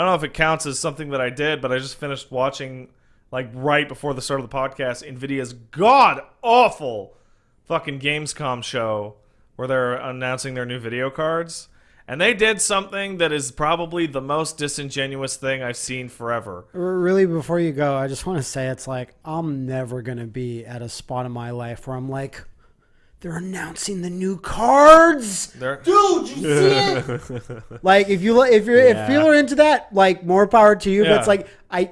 I don't know if it counts as something that I did, but I just finished watching like right before the start of the podcast Nvidia's god awful fucking Gamescom show where they're announcing their new video cards. And they did something that is probably the most disingenuous thing I've seen forever. Really, before you go, I just want to say it's like I'm never gonna be at a spot in my life where I'm like, they're announcing the new cards, They're- dude. You see it? like if you if you're Yeah. if people are into that, like more power to you. But it's like I,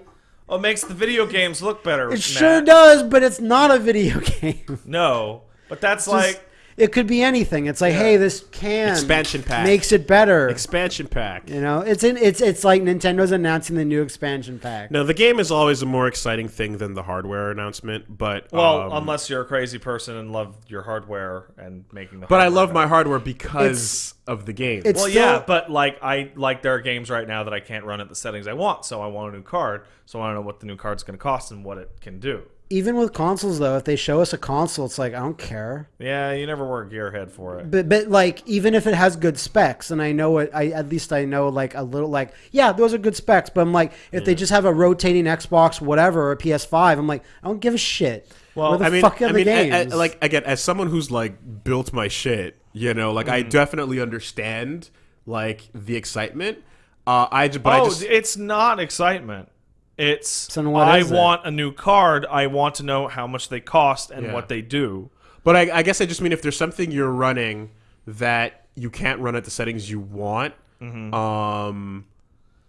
Oh, it makes the video games look better. it sure does, but it's not a video game. No, but that's Just- like it could be anything. It's like, Yeah. hey, this can Expansion pack. makes it better. Expansion pack. you know, it's in it's it's like Nintendo's announcing the new expansion pack. No, the game is always a more exciting thing than the hardware announcement, but well, um, unless you're a crazy person and love your hardware and making the. but I hardware love my hardware because of the game. it's- Well, still- yeah, but like I like there are games right now that I can't run at the settings I want, so I want a new card. So I don't know what the new card's going to cost and what it can do. Even with consoles, though, if they show us a console, it's like I don't care. Yeah, you never were a gearhead for it. But but like even if it has good specs, and I know it, I at least I know like a little like yeah, those are good specs. But I'm like, if they just have a rotating Xbox, whatever, or a PS5, I'm like, I don't give a shit. Well, Where the I mean, fuck are I the mean, a- games? a- like again, as someone who's like built my shit, you know, like Mm. I definitely understand like the excitement. Uh, I j- but I oh, just it's not excitement. It's So what I is it? want a new card. I want to know how much they cost and Yeah. what they do. But I, I guess I just mean if there's something you're running that you can't run at the settings you want, Mm-hmm. um,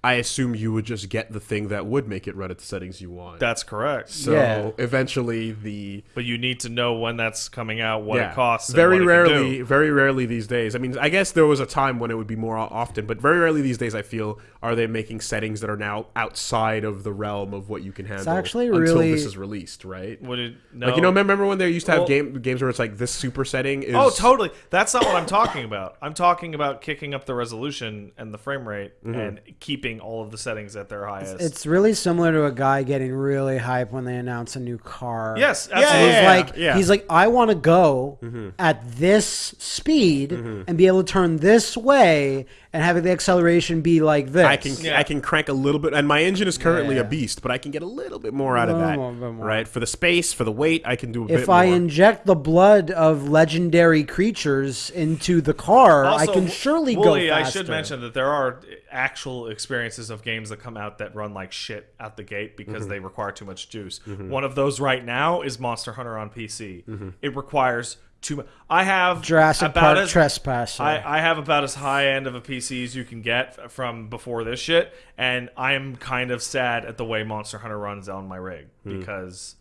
I assume you would just get the thing that would make it run at the settings you want. That's correct. so Yeah. eventually the But you need to know when that's coming out, what yeah, it costs. and very what it can rarely, do. very rarely these days. I mean, I guess there was a time when it would be more often, but very rarely these days. I feel are they making settings that are now outside of the realm of what you can handle actually until really- this is released, right? Would it? No. Like you know, remember when they used to have Well- game games where it's like this super setting is Oh, totally. That's not what I'm talking about. I'm talking about kicking up the resolution and the frame rate Mm-hmm. and keeping all of the settings at their highest. it's really similar to a guy getting really hype when they announce a new car. yes, Yeah, absolutely. And he's yeah, like, yeah. he's like, I want to go Mm-hmm. at this speed and be able to turn this way and have the acceleration be like this. I can Yeah. I can crank a little bit, and my engine is currently Yeah. a beast, but I can get a little bit more out of that, more, bit more. right? For the space, for the weight, I can do a bit If I inject the blood of legendary creatures into the car, I can surely Wooly, go I should mention that there are actual experiences of games that come out that run like shit out the gate because Mm-hmm. they require too much juice. One of those right now is Monster Hunter on PC. Mm-hmm. It requires too much. I have Jurassic about Park as, Trespasser. I, I have about as high end of a PC as you can get from before this shit, and I'm kind of sad at the way Monster Hunter runs on my rig Hmm. because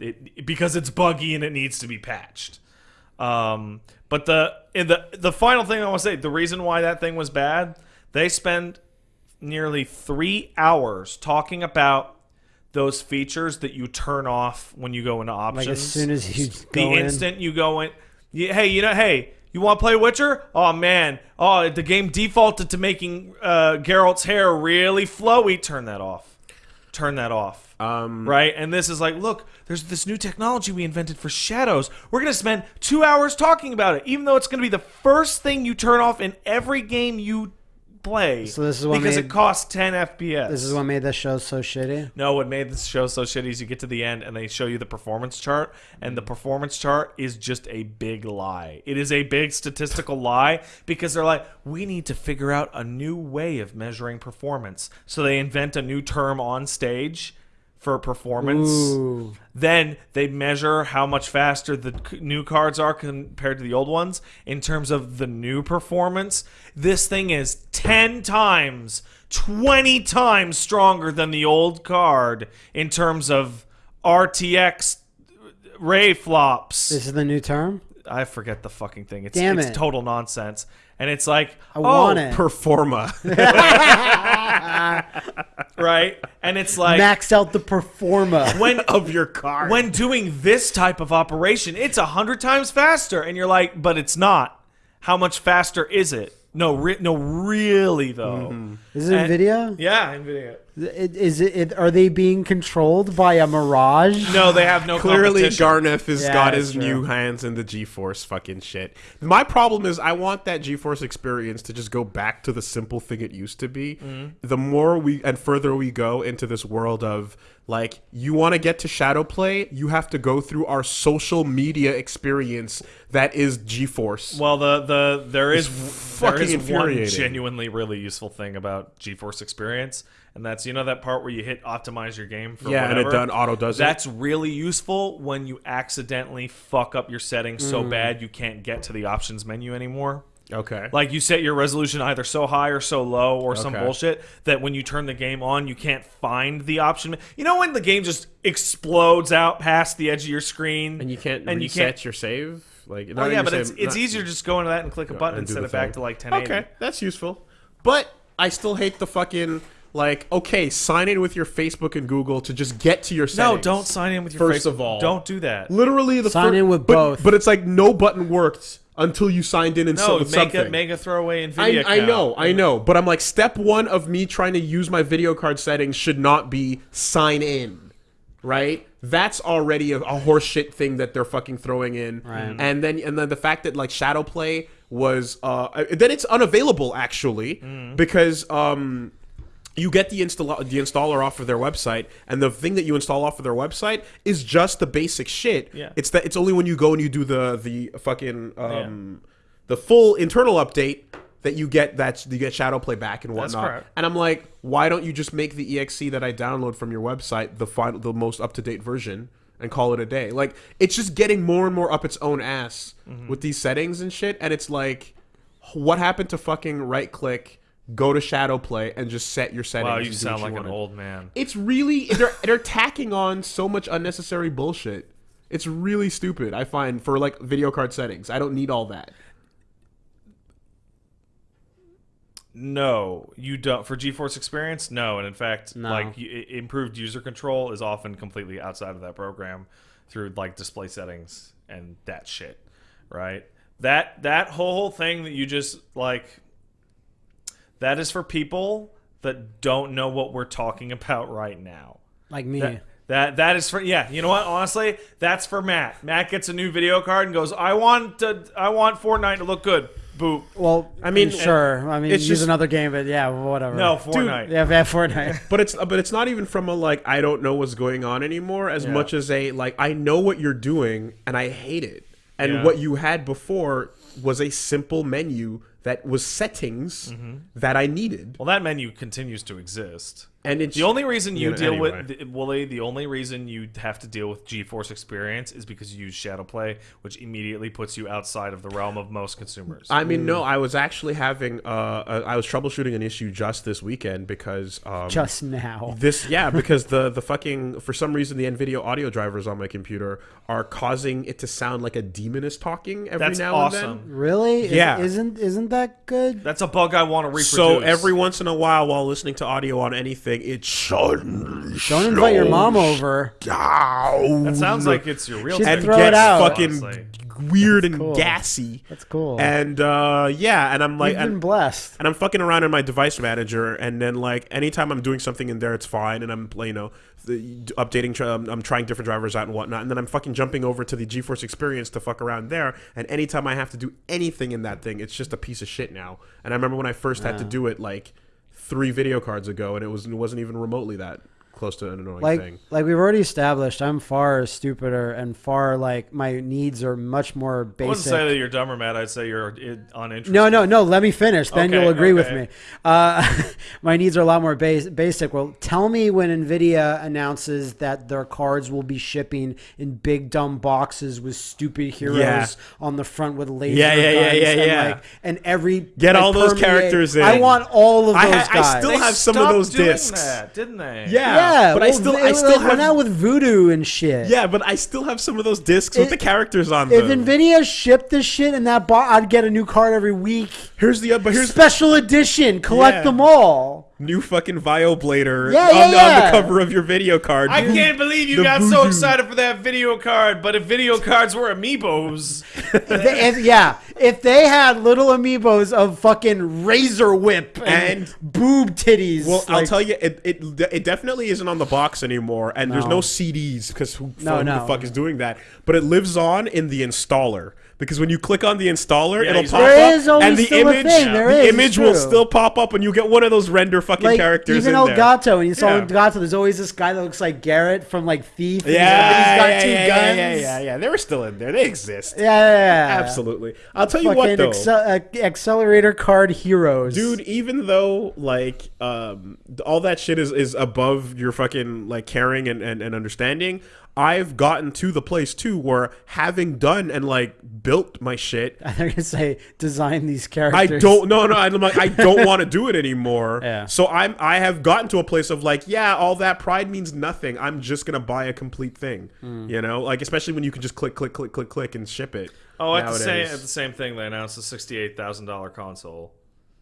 it because it's buggy and it needs to be patched. Um, but the in the the final thing I want to say, the reason why that thing was bad, they spend nearly three hours talking about those features that you turn off when you go into options. like as soon as you the go in, instant you go in, you, hey, you know, hey, you want to play Witcher? Oh man, oh the game defaulted to making uh, Geralt's hair really flowy. Turn that off. Turn that off. um, Right, and this is like, look, there's this new technology we invented for shadows. We're gonna spend two hours talking about it, even though it's gonna be the first thing you turn off in every game you play. So this is what because made- it costs 10 FPS. this is what made this show so shitty. No, what made this show so shitty is you get to the end and they show you the performance chart, and the mm. performance chart is just a big lie. It is a big statistical lie because they're like, we need to figure out a new way of measuring performance. So they invent a new term on stage for performance. Ooh. Then they measure how much faster the new cards are compared to the old ones in terms of the new performance. This thing is 10 times, 20 times stronger than the old card in terms of RTX ray flops. This is the new term. I forget the fucking thing. It's, Damn it's it. total nonsense. And it's like, I oh, want it. Performa. right? And it's like, Maxed out the performa. when of your car. when doing this type of operation, it's a hundred times faster, and you're like, but it's not. How much faster is it? No, re- no, really though. Mm-hmm. Is it And- Nvidia? Yeah, Nvidia. It- Is it, it? Are they being controlled by a mirage? No, they have no Clearly, competition. Garneth has Yeah, got his true. new hands in the GeForce fucking shit. My problem is, I want that GeForce experience to just go back to the simple thing it used to be. Mm-hmm. The more we and further we go into this world of like, you want to get to Shadowplay, you have to go through our social media experience that is GeForce. Well, the the there is there fucking is one genuinely really useful thing about GeForce Experience, and that's you know that part where you hit optimize your game for yeah, and it done auto does it. That's really useful when you accidentally fuck up your settings so Mm. bad you can't get to the options menu anymore. Okay. Like you set your resolution either so high or so low or some Okay. bullshit that when you turn the game on, you can't find the option. You know when the game just explodes out past the edge of your screen and you can't and you can't- your save. Like, Oh yeah, but it's save- it's not- easier to just go into that and click a button and instead the of back to like 1080. Okay, that's useful. But I still hate the fucking like. Okay, sign in with your Facebook and Google to just get to your No, don't sign in with your First Facebook. of all. don't do that. Literally, the Sign fir- in with but, both. But it's like no button worked until you signed in and No, so, make something. a make a throwaway I, Nvidia. I account. know, I know, but I'm like, step one of me trying to use my video card settings should not be sign in, right? That's already a, a horseshit thing that they're fucking throwing in, Right. and then and then the fact that like Shadow Play was uh then it's unavailable actually Mm. because um you get the install the installer off of their website, and the thing that you install off of their website is just the basic shit. Yeah. It's that it's only when you go and you do the the fucking um the full internal update that you get that you get shadow play back and whatnot. And I'm like, why don't you just make the exe that I download from your website the final the most up to date version? And call it a day. Like it's just getting more and more up its own ass Mm-hmm. with these settings and shit. And it's like, what happened to fucking right click, go to shadow play, and just set your settings? Wow, you sound what like an old man. It's really they're they're tacking on so much unnecessary bullshit. It's really stupid. I find for like video card settings. I don't need all that. No, you don't. For GeForce Experience, no. And in fact, No. like improved user control is often completely outside of that program through like display settings and that shit, right? That that whole thing that you just like that is for people that don't know what we're talking about right now. Like me. That, that that is for yeah. You know what? Honestly, that's for Matt. Matt gets a new video card and goes, "I want to, I want Fortnite to look good." Boop. well, I mean, sure. I mean, it's use just- another game, but yeah, whatever. No, Fortnite. Yeah, yeah, Fortnite. But it's but it's not even from a like I don't know what's going on anymore as Yeah. much as a like I know what you're doing and I hate it. And Yeah. what you had before was a simple menu that was settings Mm-hmm. that I needed. Well, that menu continues to exist. And it's The only reason you Yeah, deal anyway. with the, Wooly, the only reason you have to deal with GeForce Experience is because you use ShadowPlay, which immediately puts you outside of the realm of most consumers. I mean, no, I was actually having uh, uh, I was troubleshooting an issue just this weekend because um, Just now. This yeah, because the the fucking for some reason the Nvidia audio drivers on my computer are causing it to sound like a demon is talking every That's now awesome. and then. Really? Is- Yeah. Isn't isn't that good? That's a bug I want to reproduce. So every once in a while, while listening to audio on anything, it suddenly Don't invite your mom over. down that sounds like it's your real She'd time. and throw it gets out. fucking Honestly. weird and cool. gassy. That's cool. And uh, yeah, and I'm like, You've been and, blessed. and I'm fucking around in my device manager, and then like anytime I'm doing something in there, it's fine, and I'm you know the, updating, tr- um, I'm trying different drivers out and whatnot, and then I'm fucking jumping over to the GeForce Experience to fuck around there, and anytime I have to do anything in that thing, it's just a piece of shit now. And I remember when I first had to do it like three video cards ago, and it was it wasn't even remotely that close to an annoying Like thing. like we've already established, I'm far stupider and far like my needs are much more basic. I wouldn't basic. say that you're dumb or mad. I'd say you're i- uninterested. No, no, no. Let me finish. Then Okay, you'll agree with me. Uh, my needs are a lot more bas- basic. Well, tell me when Nvidia announces that their cards will be shipping in big dumb boxes with stupid heroes Yeah. on the front with laser Yeah, yeah, yeah, guns yeah, and yeah. like and every Get like, all those permeate- characters in. I want all of I those ha- I guys. still They have some of those doing discs. that, didn't they? Yeah, yeah, but I still it I still like have went out with voodoo and shit. yeah, but I still have some of those discs with the characters on If them. If Nvidia shipped this shit in that box, I'd get a new card every week. here's the uh, but here's Special edition. Collect Yeah. them all. New fucking Vioblader Yeah, on, yeah, the- on the cover of your video card. I can't believe you The got so excited for that video card, but if video cards were amiibos, If they- if- yeah, if they had little amiibos of fucking razor whip and, And- boob titties, Well, I'll tell you, it, it it definitely isn't on the box anymore, and there's No. no CDs because who, No, no. the fuck is doing that? But it lives on in the installer because when you click on the installer, Yeah, it'll pop There up, is and the image, there the is, image will still pop up, and you get one of those render fucking like characters even in there. Elgato, and you saw Yeah. Elgato, there's always this guy that looks like Garrett from like Thief. and Yeah, he's got yeah, two yeah, guns. yeah, yeah, yeah. They were still in there. They exist. Yeah, yeah, yeah. Absolutely. I'll tell you what, though. accel- uh, accelerator card heroes, dude even though like um all that shit is is above your fucking like caring and, and, and understanding i've gotten to the place too where having done and like built my shit They're gonna say design these characters. I don't no no I'm like I don't want to do it anymore. Yeah. So I'm I have gotten to a place of like yeah all that pride means nothing. I'm just gonna buy a complete thing. Hmm. You know like especially when you can just click click click click click and ship it. oh, at the same at the same thing, they announced a sixty-eight thousand dollar console.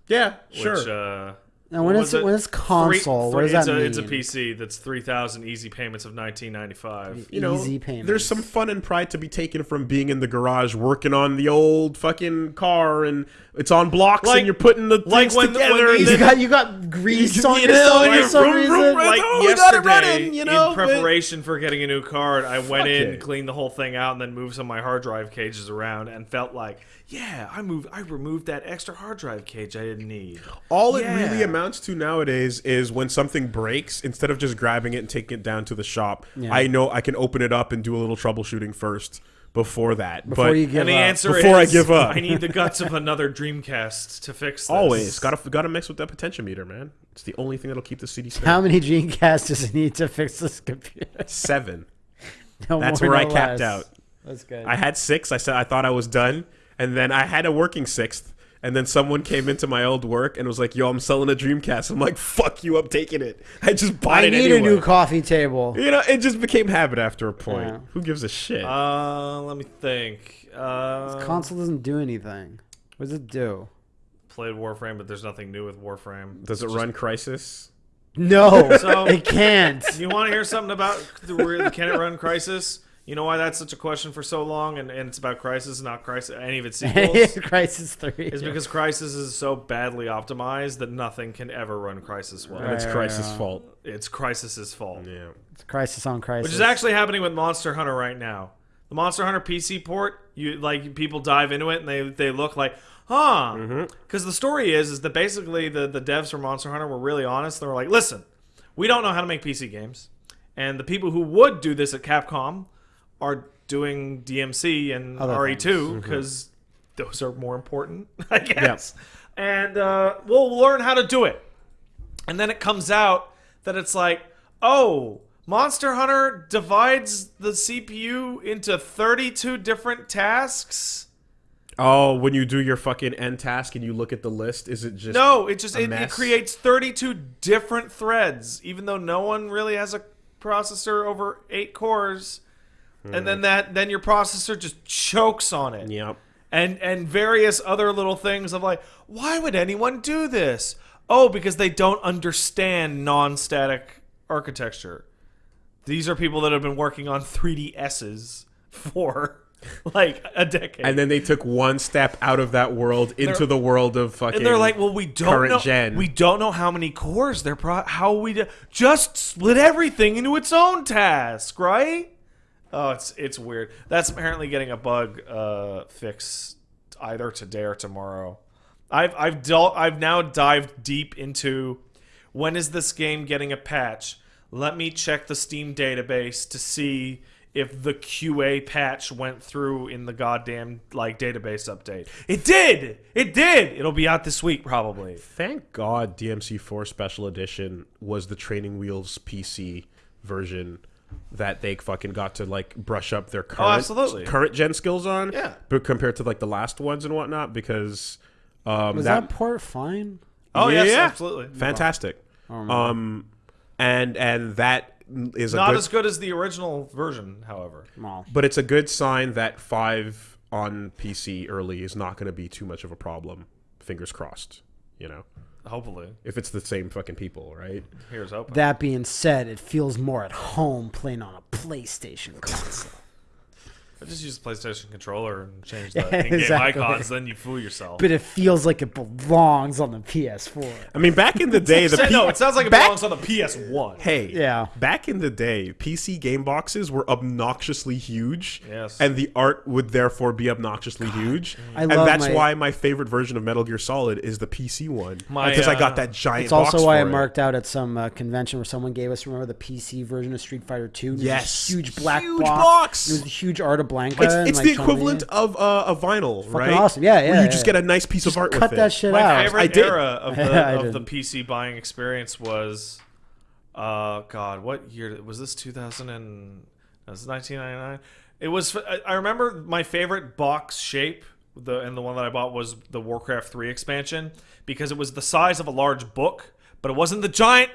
yeah sure. Which, uh, Now, when what it's was it? when it's console, what does that a, mean? It's a PC that's three thousand easy payments of nineteen ninety-five. you know, Easy payments. there's some fun and pride to be taken from being in the garage working on the old fucking car, and it's on blocks, Like- and you're putting the like things when the- when together. You got you got grease on You your know, side like, for some vroom, reason. vroom, Like Oh, we got it yesterday, running, you know, in but- preparation for getting a new card, I went in, it. cleaned the whole thing out, and then moved some of my hard drive cages around, and felt like, yeah, I moved, I removed that extra hard drive cage I didn't need. All it really amounts to nowadays is when something breaks, instead of just grabbing it and taking it down to the shop, Yeah. I know I can open it up and do a little troubleshooting first before that. Before but you give and the up. answer Before I give up. I need the guts of another Dreamcast to fix this. always gotta gotta mix with that potentiometer, man. It's the only thing that'll keep the CD spinning. How many Dreamcast does it need to fix this computer? Seven. No That's more, where I no capped out. That's good. I had six. I said I thought I was done, and then I had a working sixth. And then someone came into my old work and was like, "Yo, I'm selling a Dreamcast." I'm like, "Fuck you! I'm taking it. I just bought it." I need anyway." a new coffee table. you know, it just became habit after a point. Yeah. Who gives a shit? Uh, let me think. Uh, Console doesn't do anything. What does it do? played Warframe, but there's nothing new with Warframe. Does it run Crysis? No, So- it can't. You want to hear something about the, can it run Crysis? You know why that's such a question for so long, and, and it's about Crysis, not Crysis, any of its sequels. Crysis Three. is because Crysis is so badly optimized that nothing can ever run Crysis well. And it's Right, Crysis' right. fault. It's Crysis's fault, Yeah. It's Crisis on Crisis. which is actually happening with Monster Hunter right now. The Monster Hunter PC port, you like people dive into it and they they look like, huh? Mm-hmm. Because the story is is that basically the the devs for Monster Hunter were really honest. They were like, listen, we don't know how to make PC games, and the people who would do this at Capcom are doing DMC and Other RE2 Mm-hmm. because those are more important, I guess. And uh, we'll learn how to do it. And then it comes out that it's like, oh, Monster Hunter divides the CPU into 32 different tasks. Oh, when you do your fucking end task and you look at the list, is it just No, it just it, it creates 32 different threads, even though no one really has a processor over eight cores. And then mm. that then your processor just chokes on it. Yep. and and various other little things of like why would anyone do this oh because they don't understand non-static architecture these are people that have been working on 3ds's for like a decade And then they took one step out of that world into They're- the world of fucking. and they're like, well, we don't current know. gen. We don't know how many cores they're pro. How we do, just split everything into its own task, right? Oh, it's it's weird. That's apparently getting a bug uh, fix either today or tomorrow. I've I've dealt, I've now dived deep into when is this game getting a patch? Let me check the Steam database to see if the QA patch went through in the goddamn like database update. It did. It did. It'll be out this week probably. Thank God DMC4 Special Edition was the Training Wheels PC version that they fucking got to like brush up their current absolutely. current gen skills on. Yeah. But compared to like the last ones and whatnot, because um, Was that, port fine? Oh Yeah, yes, yeah. absolutely. fantastic. Um, and and that is a Not good, as good as the original version, however. Well, but it's a good sign that five on PC early is not going to be too much of a problem. Fingers crossed. You know. Hopefully, if it's the same fucking people, right? here's hoping. That being said, it feels more at home playing on a PlayStation console. I just use the PlayStation controller and change the in-game Exactly. icons. Then you fool yourself. but it feels like it belongs on the PS4. I mean, back in the day, the Say- P- no, it sounds like it back- belongs on the PS1. Hey, Yeah. Back in the day, PC game boxes were obnoxiously huge. Yes. And the art would therefore be obnoxiously huge. I and love that's my- why my favorite version of Metal Gear Solid is the PC one. My, Because I got uh, that giant It's also box why I for it. marked out at some uh, convention where someone gave us, remember the PC version of Street Fighter 2? Yes. this huge black Huge box. box. It was a huge Arta Blanca. It's, and, it's like, the Chun-Li. equivalent of uh, a vinyl, right? awesome. Yeah, yeah, Where you yeah, just yeah. get a nice piece of art Cut with that it. shit My out. favorite I did. era of the I of the. PC buying experience was, uh, God, what year was this? Two thousand and was nineteen ninety nine. It was. I I remember my favorite box shape. The and the one that I bought was the Warcraft three expansion because it was the size of a large book, but it wasn't the giant.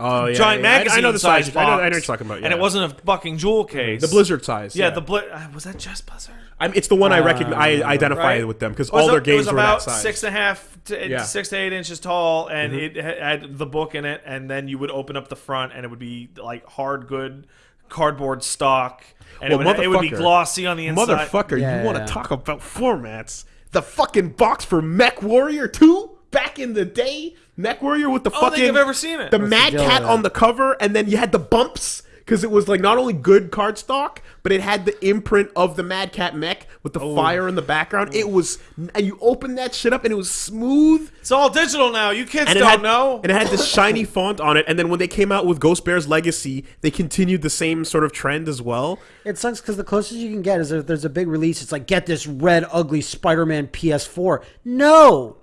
Oh, yeah, giant yeah, yeah. I- I know the size size. I know- I know what you're talking about, Yeah. and it wasn't a fucking jewel case. The Blizzard size. Yeah, the Bli- uh, was that just Blizzard? I mean, it's the one I recognize. I identify Right. with them because It was all a- their it games was were about that size. six and a half to Yeah. Six to eight inches tall, and it had the book in it, and then you would open up the front, and it would be like hard good cardboard stock, and Well, it, would, it would be glossy on the inside. Motherfucker, Yeah, you want to yeah. talk about formats? The fucking box for Mech Warrior 2 back in the day? Mech Warrior with the I don't fucking think I've ever seen it. the Mad Cat with on the cover, and then you had the bumps because it was like not only good cardstock, but it had the imprint of the Mad Cat mech with the oh. fire in the background. It was, and you opened that shit up, and it was smooth. it's all digital now. You kids And it don't had know. and it had this shiny font on it. And then when they came out with Ghost Bear's Legacy, they continued the same sort of trend as well. It sucks because the closest you can get is if there's a big release. It's like get this red ugly Spider-Man PS4. No,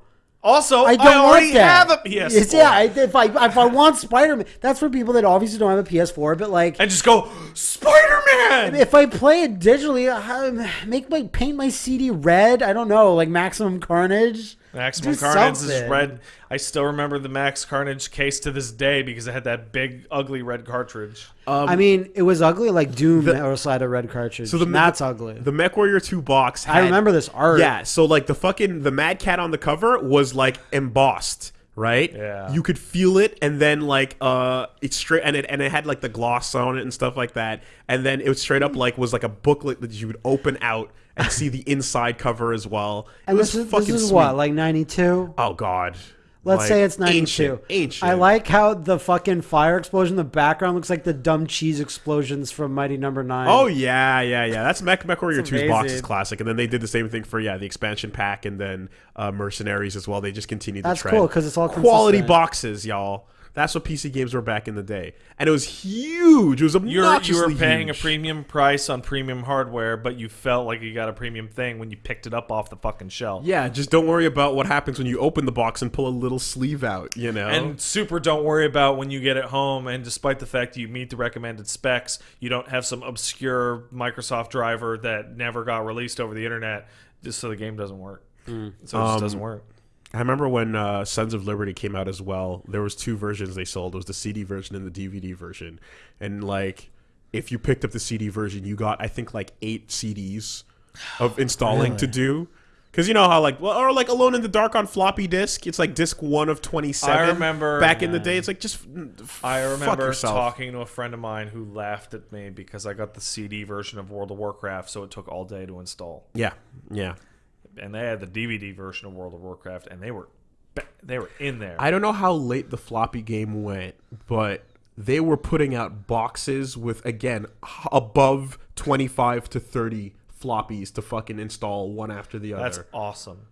also, I I, don't already want that. have a PS4. It's- yeah, if I if I want Spider-Man, that's for people that obviously don't have a PS4. But like, and just go Spider Man. if I play it digitally, I- make my paint my CD red. I don't know, like Maximum Carnage. Maximum Do Carnage is red. I still remember the Max Carnage case to this day because it had that big, ugly red cartridge. I mean, it was ugly like Doom the, also had a red cartridge. So So the- that's ugly. The Mech Warrior 2 box. I remember this art. Yeah, so like the fucking the Mad Cat on the cover was like embossed, right? Yeah. You could feel it, and then like uh, it's straight, and it and it had like the gloss on it and stuff like that, and then it was straight up like was like a booklet that you would open out and see the inside cover as well. It and was this is, fucking this is sweet. what, like '92. Oh God. Let's Like, say it's 92. Ancient. ancient. I like how the fucking fire explosion in the background looks like the dumb cheese explosions from Mighty Number Nine. Oh yeah, yeah, yeah. That's Mech, Mech Warrior 2's box is classic, and then they did the same thing for yeah the expansion pack, and then uh, Mercenaries as well. They just continued. That's the trend. cool, 'cause it's all quality consistent. boxes, y'all. That's what PC games were back in the day, and it was huge. It was You're, obnoxiously you were paying huge. a premium price on premium hardware, but you felt like you got a premium thing when you picked it up off the fucking shelf. Yeah, just don't worry about what happens when you open the box and pull a little sleeve out. You know, And super don't worry about when you get it home, and despite the fact you meet the recommended specs, you don't have some obscure Microsoft driver that never got released over the internet just so the game doesn't work. So it just Um, doesn't work. I remember when uh, Sons of Liberty came out as well. There was two versions they sold. It was the CD version and the DVD version. And like, if you picked up the CD version, you got I think like eight CDs of installing to do. Because you know how like well, or like Alone in the Dark on floppy disk. It's like disc one of twenty seven. I remember- back in the day. It's like just I remember talking to a friend of mine who laughed at me because I got the CD version of World of Warcraft, so it took all day to install. Yeah, yeah. And they had the DVD version of World of Warcraft, and they were they were in there. I don't know how late the floppy game went, but they were putting out boxes with again above 25 to 30 floppies to fucking install one after the other. That's awesome.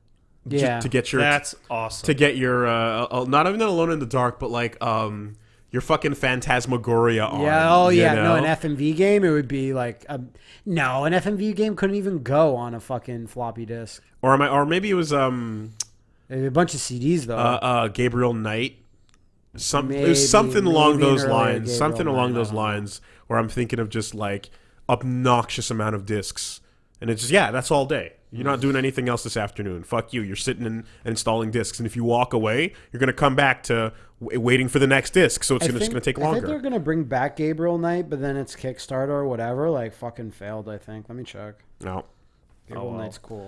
Ju- yeah. to get your That's awesome. to get your uh, uh, not even alone in the dark, but like um your fucking phantasmagoria on. Yeah. Oh yeah. No, an FMV game it would be like a, no, an FMV game couldn't even go on a fucking floppy disk. or am I, or maybe it was um A bunch of CDs though. uh, uh Gabriel Knight. Some it was something along those lines. Gabriel something along Knight, those lines where I'm thinking of just like obnoxious amount of discs. And it's just yeah, that's all day. You're not doing anything else this afternoon. Fuck you. You're sitting and installing discs, and if you walk away, you're gonna come back to waiting for the next disc. So it's gonna, think- gonna take I think longer. they're gonna bring back Gabriel Knight, but then it's Kickstarter or whatever. Like fucking failed. I think. Let me check. No. Gabriel oh, well. Knight's cool.